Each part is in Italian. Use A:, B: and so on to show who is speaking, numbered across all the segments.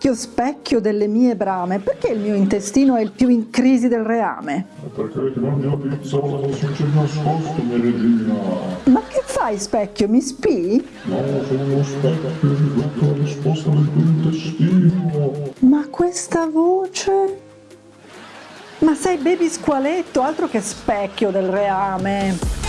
A: Specchio, specchio delle mie brame, perché il mio intestino è il più in crisi del reame?
B: Perché la pizza con c'è nascosto, mia regina.
A: Ma che fai, specchio? Mi spii?
B: No, sono uno specchio che ti la risposta del tuo intestino.
A: Ma questa voce... Ma sei baby squaletto, altro che specchio del reame.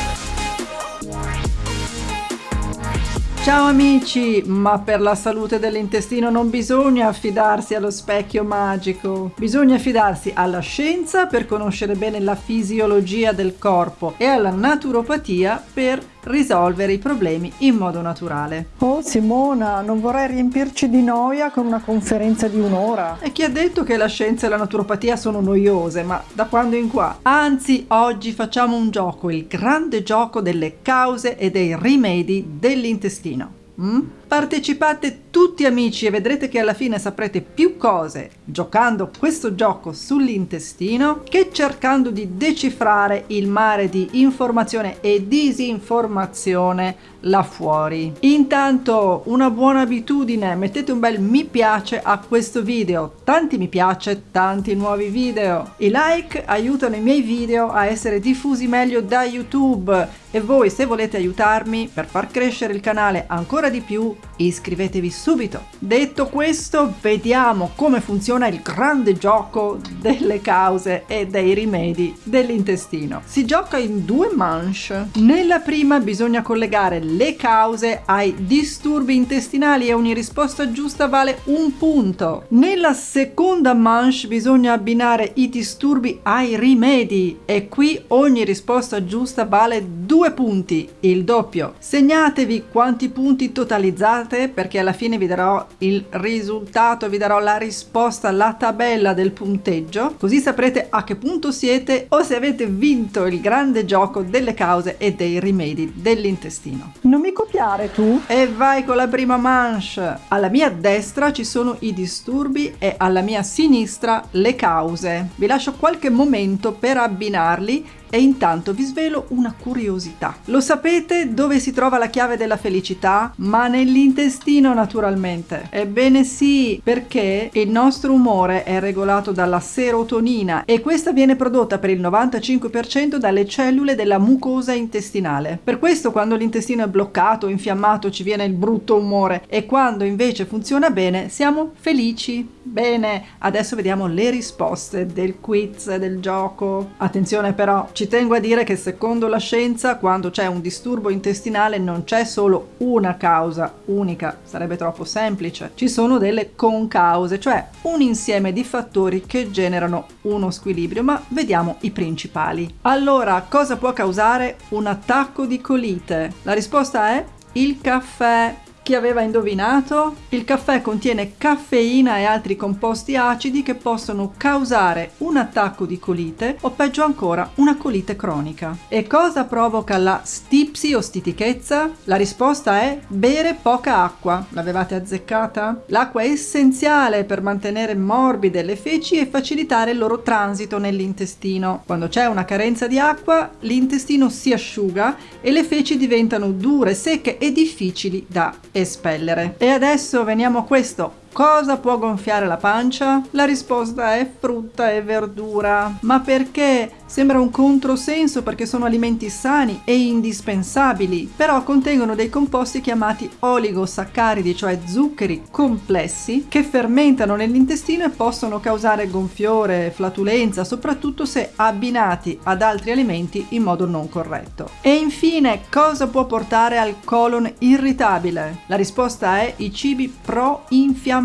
A: Ciao amici, ma per la salute dell'intestino non bisogna affidarsi allo specchio magico, bisogna affidarsi alla scienza per conoscere bene la fisiologia del corpo e alla naturopatia per risolvere i problemi in modo naturale. Oh Simona, non vorrei riempirci di noia con una conferenza di un'ora. E chi ha detto che la scienza e la naturopatia sono noiose, ma da quando in qua? Anzi, oggi facciamo un gioco, il grande gioco delle cause e dei rimedi dell'intestino. Mm? Partecipate tutti amici e vedrete che alla fine saprete più cose giocando questo gioco sull'intestino che cercando di decifrare il mare di informazione e disinformazione là fuori. Intanto una buona abitudine, mettete un bel mi piace a questo video, tanti mi piace, tanti nuovi video. I like aiutano i miei video a essere diffusi meglio da YouTube e voi se volete aiutarmi per far crescere il canale ancora di più iscrivetevi subito. Detto questo vediamo come funziona il grande gioco delle cause e dei rimedi dell'intestino. Si gioca in due manche. Nella prima bisogna collegare le cause ai disturbi intestinali e ogni risposta giusta vale un punto. Nella seconda manche bisogna abbinare i disturbi ai rimedi e qui ogni risposta giusta vale due punti, il doppio. Segnatevi quanti punti totalizzate perché alla fine vi darò il risultato, vi darò la risposta, la tabella del punteggio, così saprete a che punto siete o se avete vinto il grande gioco delle cause e dei rimedi dell'intestino. Non mi copiare tu? E vai con la prima manche. Alla mia destra ci sono i disturbi e alla mia sinistra le cause. Vi lascio qualche momento per abbinarli e intanto vi svelo una curiosità. Lo sapete dove si trova la chiave della felicità? Ma nell'intestino naturalmente. Ebbene sì, perché il nostro umore è regolato dalla serotonina e questa viene prodotta per il 95% dalle cellule della mucosa intestinale. Per questo quando l'intestino è bloccato, infiammato, ci viene il brutto umore e quando invece funziona bene siamo felici. Bene, adesso vediamo le risposte del quiz del gioco. Attenzione però, ci tengo a dire che secondo la scienza quando c'è un disturbo intestinale non c'è solo una causa unica, sarebbe troppo semplice. Ci sono delle concause, cioè un insieme di fattori che generano uno squilibrio, ma vediamo i principali. Allora, cosa può causare un attacco di colite? La risposta è il caffè, chi aveva indovinato? Il caffè contiene caffeina e altri composti acidi che possono causare un attacco di colite o peggio ancora una colite cronica. E cosa provoca la stipsi o stitichezza? La risposta è bere poca acqua. L'avevate azzeccata? L'acqua è essenziale per mantenere morbide le feci e facilitare il loro transito nell'intestino. Quando c'è una carenza di acqua, l'intestino si asciuga e le feci diventano dure, secche e difficili da espellere. E adesso veniamo a questo. Cosa può gonfiare la pancia? La risposta è frutta e verdura. Ma perché? Sembra un controsenso perché sono alimenti sani e indispensabili, però contengono dei composti chiamati oligosaccaridi, cioè zuccheri complessi, che fermentano nell'intestino e possono causare gonfiore, flatulenza, soprattutto se abbinati ad altri alimenti in modo non corretto. E infine, cosa può portare al colon irritabile? La risposta è i cibi pro-infiammatori.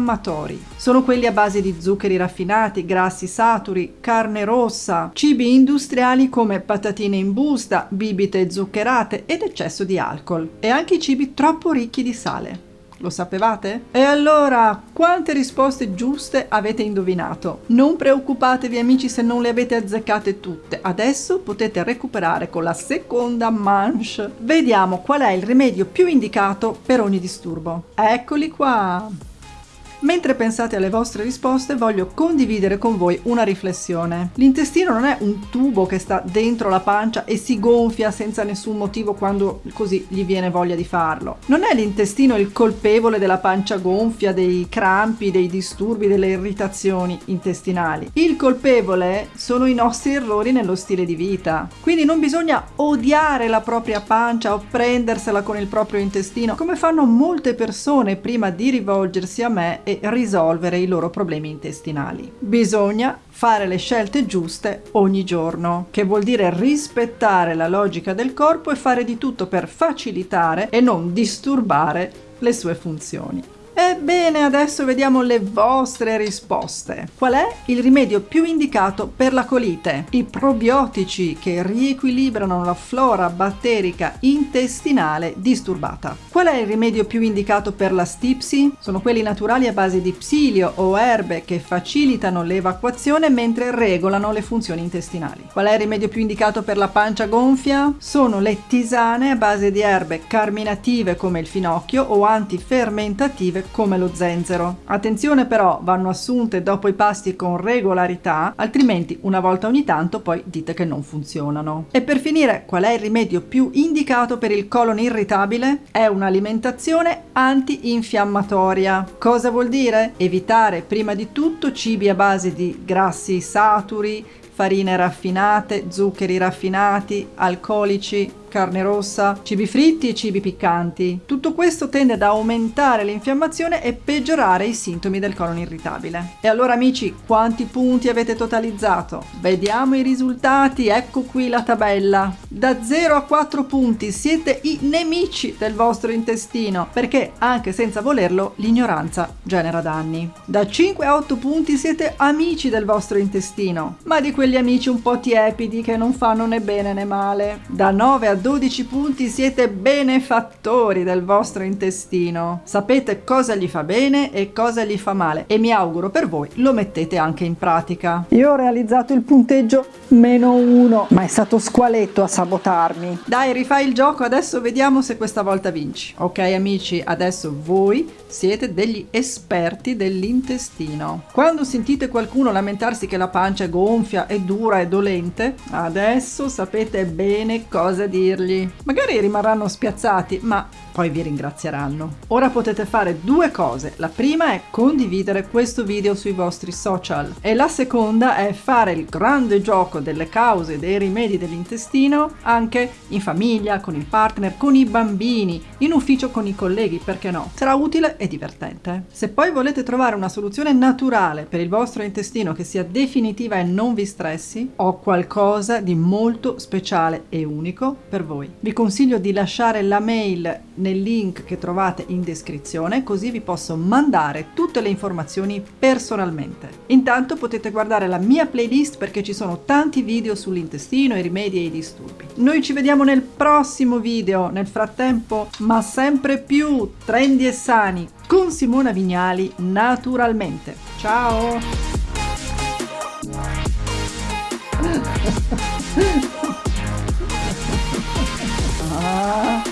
A: Sono quelli a base di zuccheri raffinati, grassi saturi, carne rossa, cibi industriali come patatine in busta, bibite zuccherate ed eccesso di alcol e anche i cibi troppo ricchi di sale. Lo sapevate? E allora, quante risposte giuste avete indovinato? Non preoccupatevi amici se non le avete azzeccate tutte. Adesso potete recuperare con la seconda manche. Vediamo qual è il rimedio più indicato per ogni disturbo. Eccoli qua! Mentre pensate alle vostre risposte voglio condividere con voi una riflessione. L'intestino non è un tubo che sta dentro la pancia e si gonfia senza nessun motivo quando così gli viene voglia di farlo. Non è l'intestino il colpevole della pancia gonfia, dei crampi, dei disturbi, delle irritazioni intestinali. Il colpevole sono i nostri errori nello stile di vita. Quindi non bisogna odiare la propria pancia o prendersela con il proprio intestino come fanno molte persone prima di rivolgersi a me e risolvere i loro problemi intestinali. Bisogna fare le scelte giuste ogni giorno, che vuol dire rispettare la logica del corpo e fare di tutto per facilitare e non disturbare le sue funzioni. Ebbene, adesso vediamo le vostre risposte. Qual è il rimedio più indicato per la colite? I probiotici che riequilibrano la flora batterica intestinale disturbata. Qual è il rimedio più indicato per la stipsi? Sono quelli naturali a base di psilio o erbe che facilitano l'evacuazione mentre regolano le funzioni intestinali. Qual è il rimedio più indicato per la pancia gonfia? Sono le tisane a base di erbe carminative come il finocchio o antifermentative come lo zenzero. Attenzione però, vanno assunte dopo i pasti con regolarità, altrimenti una volta ogni tanto poi dite che non funzionano. E per finire, qual è il rimedio più indicato per il colon irritabile? È un'alimentazione antinfiammatoria. Cosa vuol dire? Evitare prima di tutto cibi a base di grassi saturi, farine raffinate, zuccheri raffinati, alcolici, carne rossa, cibi fritti e cibi piccanti. Tutto questo tende ad aumentare l'infiammazione e peggiorare i sintomi del colon irritabile. E allora amici, quanti punti avete totalizzato? Vediamo i risultati, ecco qui la tabella. Da 0 a 4 punti siete i nemici del vostro intestino, perché anche senza volerlo l'ignoranza genera danni. Da 5 a 8 punti siete amici del vostro intestino, ma di quegli amici un po' tiepidi che non fanno né bene né male. Da 9 a 12 punti siete benefattori del vostro intestino. Sapete cosa gli fa bene e cosa gli fa male e mi auguro per voi lo mettete anche in pratica. Io ho realizzato il punteggio meno uno, ma è stato squaletto a sabotarmi. Dai, rifai il gioco, adesso vediamo se questa volta vinci. Ok amici, adesso voi siete degli esperti dell'intestino. Quando sentite qualcuno lamentarsi che la pancia è gonfia, è dura, è dolente, adesso sapete bene cosa dire dirgli. Magari rimarranno spiazzati, ma poi vi ringrazieranno. Ora potete fare due cose. La prima è condividere questo video sui vostri social e la seconda è fare il grande gioco delle cause dei rimedi dell'intestino anche in famiglia, con il partner, con i bambini, in ufficio con i colleghi, perché no? Sarà utile e divertente. Se poi volete trovare una soluzione naturale per il vostro intestino che sia definitiva e non vi stressi, ho qualcosa di molto speciale e unico per voi. Vi consiglio di lasciare la mail nel link che trovate in descrizione così vi posso mandare tutte le informazioni personalmente. Intanto potete guardare la mia playlist perché ci sono tanti video sull'intestino, i rimedi e i disturbi. Noi ci vediamo nel prossimo video, nel frattempo ma sempre più trendy e sani con Simona Vignali naturalmente. Ciao! ah.